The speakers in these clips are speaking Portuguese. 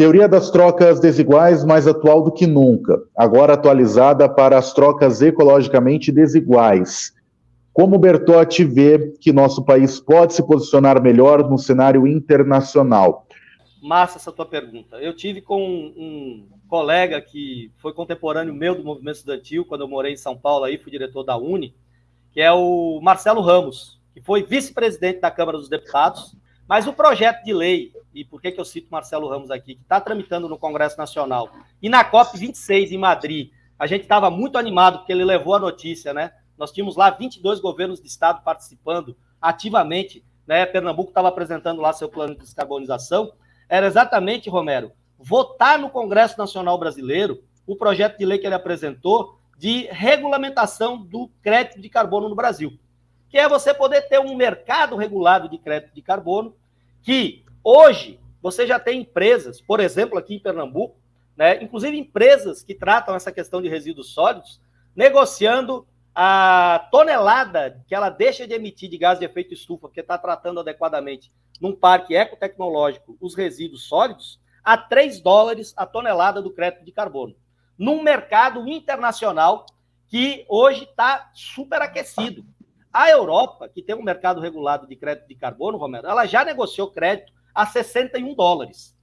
Teoria das trocas desiguais mais atual do que nunca, agora atualizada para as trocas ecologicamente desiguais. Como Bertotti vê que nosso país pode se posicionar melhor no cenário internacional? Massa essa tua pergunta. Eu tive com um colega que foi contemporâneo meu do movimento estudantil, quando eu morei em São Paulo, aí fui diretor da Uni, que é o Marcelo Ramos, que foi vice-presidente da Câmara dos Deputados, mas o projeto de lei, e por que, que eu cito Marcelo Ramos aqui, que está tramitando no Congresso Nacional, e na COP26 em Madrid, a gente estava muito animado, porque ele levou a notícia, né? Nós tínhamos lá 22 governos de estado participando ativamente, né? Pernambuco estava apresentando lá seu plano de descarbonização. Era exatamente, Romero, votar no Congresso Nacional Brasileiro o projeto de lei que ele apresentou de regulamentação do crédito de carbono no Brasil, que é você poder ter um mercado regulado de crédito de carbono que hoje você já tem empresas, por exemplo, aqui em Pernambuco, né, inclusive empresas que tratam essa questão de resíduos sólidos, negociando a tonelada que ela deixa de emitir de gás de efeito estufa, porque está tratando adequadamente num parque ecotecnológico os resíduos sólidos, a 3 dólares a tonelada do crédito de carbono. Num mercado internacional que hoje está superaquecido. A Europa, que tem um mercado regulado de crédito de carbono, Romero, ela já negociou crédito a 61 dólares,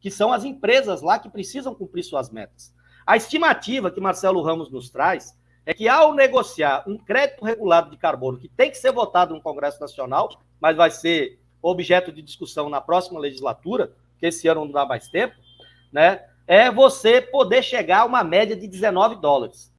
que são as empresas lá que precisam cumprir suas metas. A estimativa que Marcelo Ramos nos traz é que ao negociar um crédito regulado de carbono, que tem que ser votado no Congresso Nacional, mas vai ser objeto de discussão na próxima legislatura, que esse ano não dá mais tempo, né? É você poder chegar a uma média de 19 dólares.